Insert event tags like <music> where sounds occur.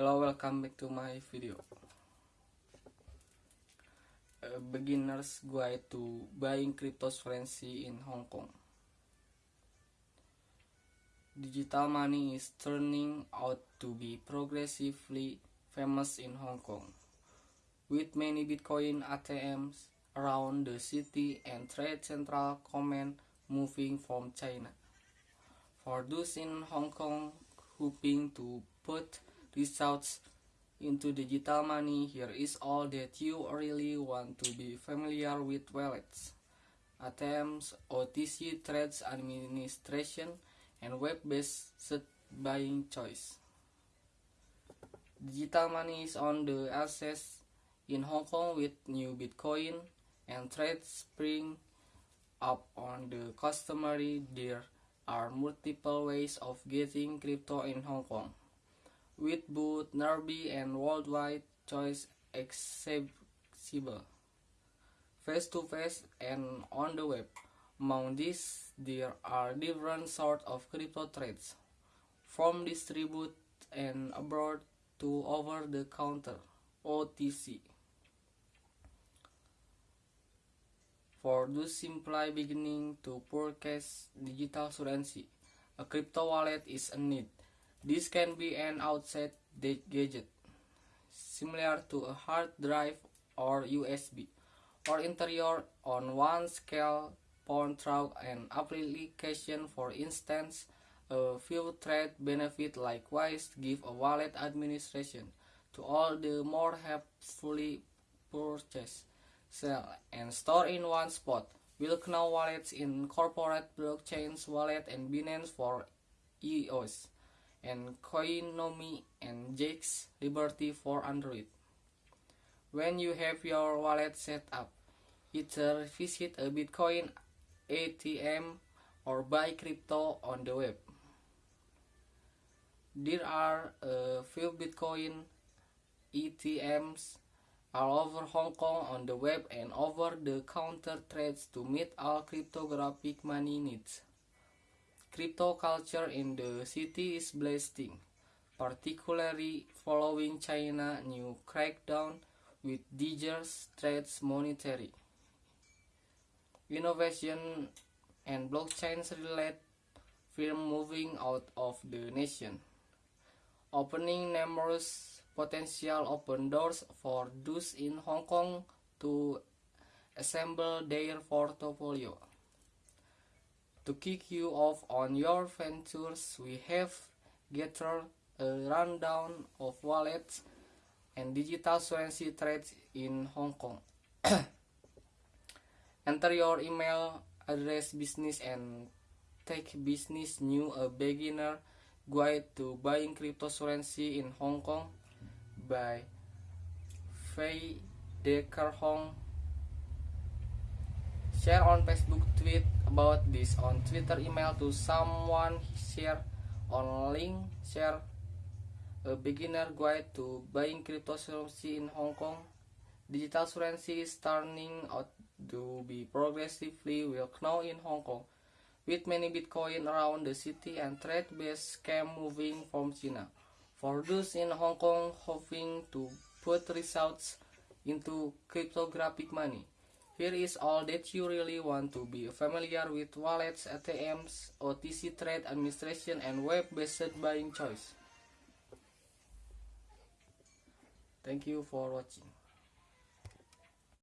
Hello, welcome back to my video. A beginner's guide to buying cryptocurrency in Hong Kong. Digital money is turning out to be progressively famous in Hong Kong, with many Bitcoin ATMs around the city and trade central command moving from China. For those in Hong Kong hoping to put results into digital money, here is all that you really want to be familiar with wallets, ATMs, OTC trades administration, and web-based buying choice. Digital money is on the access in Hong Kong with new Bitcoin and trades spring up on the customary. There are multiple ways of getting crypto in Hong Kong, with both nearby and worldwide choice accessible, face to face and on the web. Among these, there are different sorts of crypto trades, from distribute and abroad to over the counter OTC. For those simply beginning to purchase digital currency, a crypto wallet is a need. This can be an outside gadget, similar to a hard drive or USB, or interior on one scale point through an application. For instance, a few trade benefit likewise. Give a wallet administration to all the more helpfully purchase, sell, and store in one spot. Wilknow Wallets incorporate blockchains wallet and Binance for EOS, and Coinomi and Jaxx Liberty for Android. When you have your wallet set up, either visit a Bitcoin ATM or buy crypto on the web. There are a few Bitcoin ATMs all over Hong Kong on the web and over-the-counter trades to meet all cryptographic money needs. Crypto culture in the city is blasting, particularly following China new crackdown with digers trades monetary. Innovation and blockchains relate firm moving out of the nation, opening numerous potential open doors for those in Hong Kong to assemble their portfolio. To kick you off on your ventures, we have gathered a rundown of wallets and digital currency trades in Hong Kong. <coughs> Enter your email address business and take business new a beginner guide to buying cryptocurrency in Hong Kong by Faye Decker Hong. Share on Facebook, tweet about this on Twitter, email to someone, share on link, share a beginner guide to buying cryptocurrency in Hong Kong. Digital currency is turning out to be progressively well known in Hong Kong, with many Bitcoin around the city and trade-based scam moving from China. For those in Hong Kong hoping to put results into cryptographic money, here is all that you really want to be familiar with wallets, ATMs, OTC trade administration, and web-based buying choice. Thank you for watching.